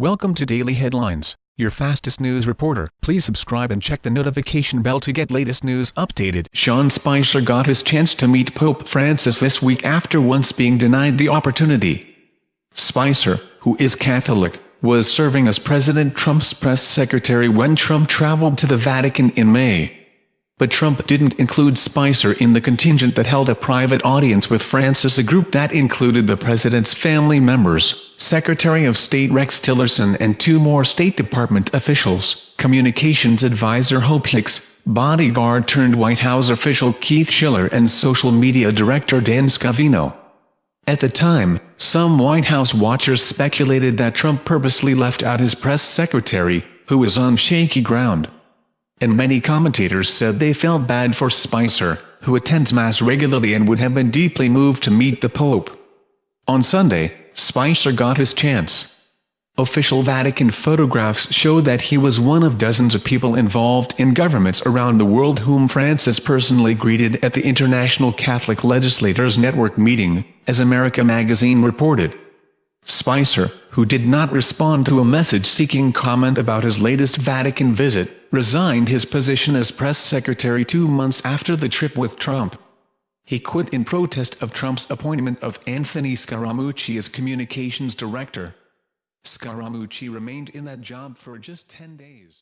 Welcome to Daily Headlines, your fastest news reporter. Please subscribe and check the notification bell to get latest news updated. Sean Spicer got his chance to meet Pope Francis this week after once being denied the opportunity. Spicer, who is Catholic, was serving as President Trump's press secretary when Trump traveled to the Vatican in May. But Trump didn't include Spicer in the contingent that held a private audience with Francis a group that included the president's family members, Secretary of State Rex Tillerson and two more State Department officials, Communications Advisor Hope Hicks, bodyguard turned White House official Keith Schiller and social media director Dan Scavino. At the time, some White House watchers speculated that Trump purposely left out his press secretary, who was on shaky ground and many commentators said they felt bad for Spicer, who attends Mass regularly and would have been deeply moved to meet the Pope. On Sunday, Spicer got his chance. Official Vatican photographs show that he was one of dozens of people involved in governments around the world whom Francis personally greeted at the International Catholic Legislators Network meeting, as America magazine reported. Spicer, who did not respond to a message seeking comment about his latest Vatican visit, resigned his position as press secretary two months after the trip with Trump. He quit in protest of Trump's appointment of Anthony Scaramucci as communications director. Scaramucci remained in that job for just 10 days.